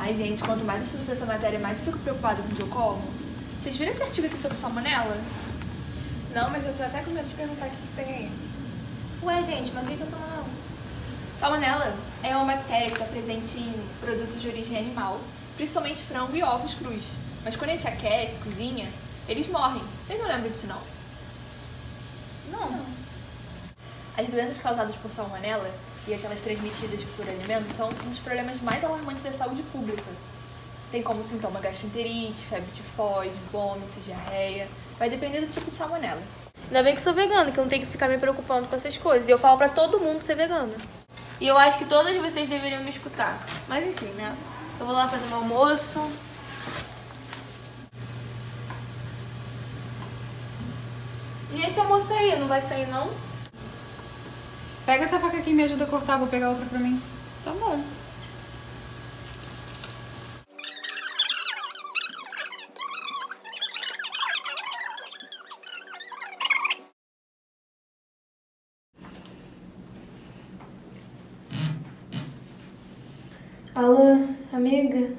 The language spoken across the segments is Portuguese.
Ai, gente, quanto mais eu estudo pra essa matéria, mais eu fico preocupada com o que eu como. Vocês viram esse artigo aqui sobre salmonela? Não, mas eu tô até com medo de perguntar o que, tem aí. Ué, gente, mas o que é salmonela? Salmonela é uma bactéria que está presente em produtos de origem animal, principalmente frango e ovos crus. Mas quando a gente aquece, cozinha, eles morrem. Vocês não lembram disso, não? Não. As doenças causadas por salmonela e aquelas transmitidas por alimentos são um dos problemas mais alarmantes da saúde pública. Tem como sintoma gastroenterite, febre tifoide, vômito, diarreia. Vai depender do tipo de salmonela. Ainda bem que sou vegana, que eu não tenho que ficar me preocupando com essas coisas. E eu falo pra todo mundo ser vegana. E eu acho que todas vocês deveriam me escutar. Mas enfim, né? Eu vou lá fazer meu almoço. E esse almoço aí, não vai sair não? Pega essa faca aqui e me ajuda a cortar, vou pegar outra pra mim. Tá bom. Alô, amiga?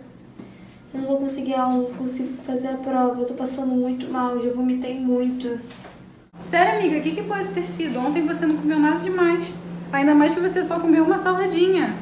Eu não vou conseguir aula, não vou conseguir fazer a prova. Eu tô passando muito mal, já vomitei muito. Sério, amiga, o que, que pode ter sido? Ontem você não comeu nada demais. Ainda mais que você só comeu uma saladinha.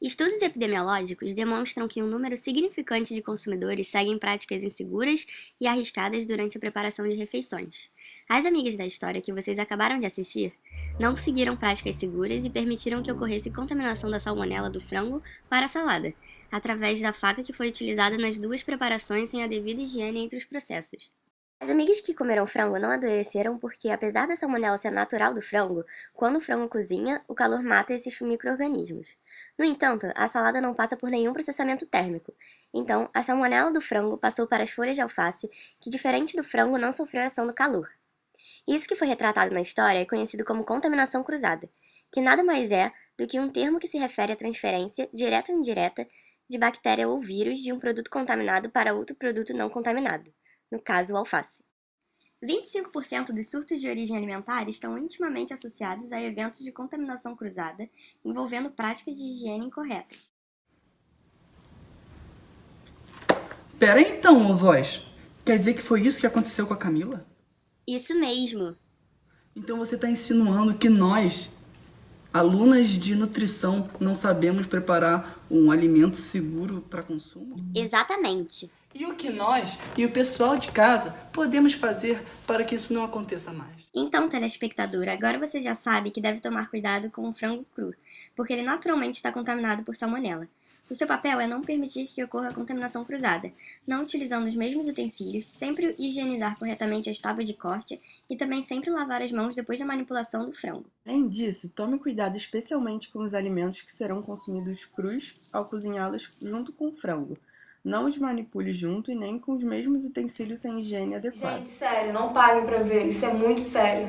Estudos epidemiológicos demonstram que um número significante de consumidores seguem práticas inseguras e arriscadas durante a preparação de refeições. As amigas da história que vocês acabaram de assistir não seguiram práticas seguras e permitiram que ocorresse contaminação da salmonela do frango para a salada, através da faca que foi utilizada nas duas preparações sem a devida higiene entre os processos. As amigas que comeram frango não adoeceram porque, apesar da salmonela ser natural do frango, quando o frango cozinha, o calor mata esses micro-organismos. No entanto, a salada não passa por nenhum processamento térmico. Então, a salmonela do frango passou para as folhas de alface, que, diferente do frango, não sofreu ação do calor. Isso que foi retratado na história é conhecido como contaminação cruzada, que nada mais é do que um termo que se refere à transferência, direta ou indireta, de bactéria ou vírus de um produto contaminado para outro produto não contaminado no caso o alface. 25% dos surtos de origem alimentar estão intimamente associados a eventos de contaminação cruzada envolvendo práticas de higiene incorretas. Pera então, voz. Quer dizer que foi isso que aconteceu com a Camila? Isso mesmo. Então você está insinuando que nós, alunas de nutrição, não sabemos preparar um alimento seguro para consumo? Exatamente. E o que nós e o pessoal de casa podemos fazer para que isso não aconteça mais? Então, telespectador, agora você já sabe que deve tomar cuidado com o frango cru, porque ele naturalmente está contaminado por salmonela. O seu papel é não permitir que ocorra contaminação cruzada, não utilizando os mesmos utensílios, sempre higienizar corretamente as tábuas de corte e também sempre lavar as mãos depois da manipulação do frango. Além disso, tome cuidado especialmente com os alimentos que serão consumidos crus ao cozinhá-los junto com o frango. Não os manipule junto e nem com os mesmos utensílios sem higiene adequada. Gente, sério, não paguem pra ver. Isso é muito sério.